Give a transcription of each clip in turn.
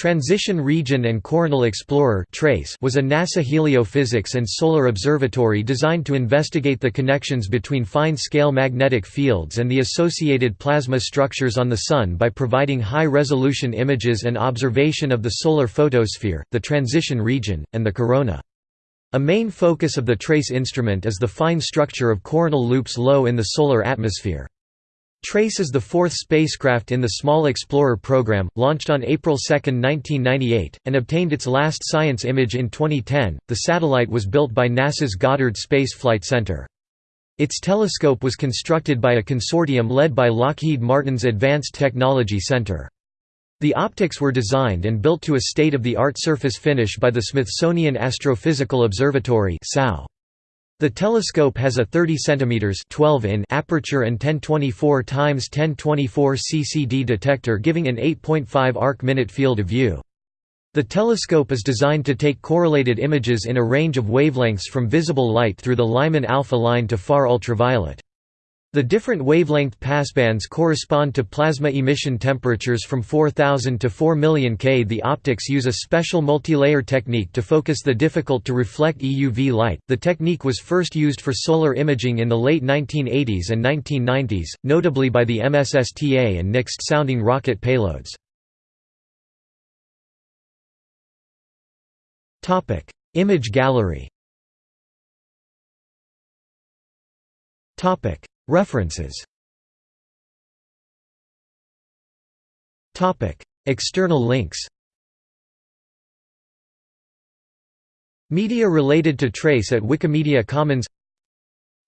Transition Region and Coronal Explorer was a NASA heliophysics and solar observatory designed to investigate the connections between fine-scale magnetic fields and the associated plasma structures on the Sun by providing high-resolution images and observation of the solar photosphere, the transition region, and the corona. A main focus of the TRACE instrument is the fine structure of coronal loops low in the solar atmosphere. TRACE is the fourth spacecraft in the Small Explorer program, launched on April 2, 1998, and obtained its last science image in 2010. The satellite was built by NASA's Goddard Space Flight Center. Its telescope was constructed by a consortium led by Lockheed Martin's Advanced Technology Center. The optics were designed and built to a state-of-the-art surface finish by the Smithsonian Astrophysical Observatory (SAO). The telescope has a 30 cm 12 in aperture and 1024 x 1024 CCD detector giving an 8.5 arc-minute field of view. The telescope is designed to take correlated images in a range of wavelengths from visible light through the Lyman alpha line to far ultraviolet. The different wavelength passbands correspond to plasma emission temperatures from 4000 to 4 million K. The optics use a special multilayer technique to focus the difficult to reflect EUV light. The technique was first used for solar imaging in the late 1980s and 1990s, notably by the MSSTA and NIXT sounding rocket payloads. Topic: Image gallery. Topic: References. External links. Media related to Trace at Wikimedia Commons.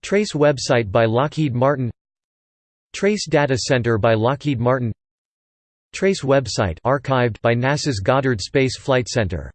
Trace website by Lockheed Martin. Trace Data Center by Lockheed Martin. Trace website archived by NASA's Goddard Space Flight Center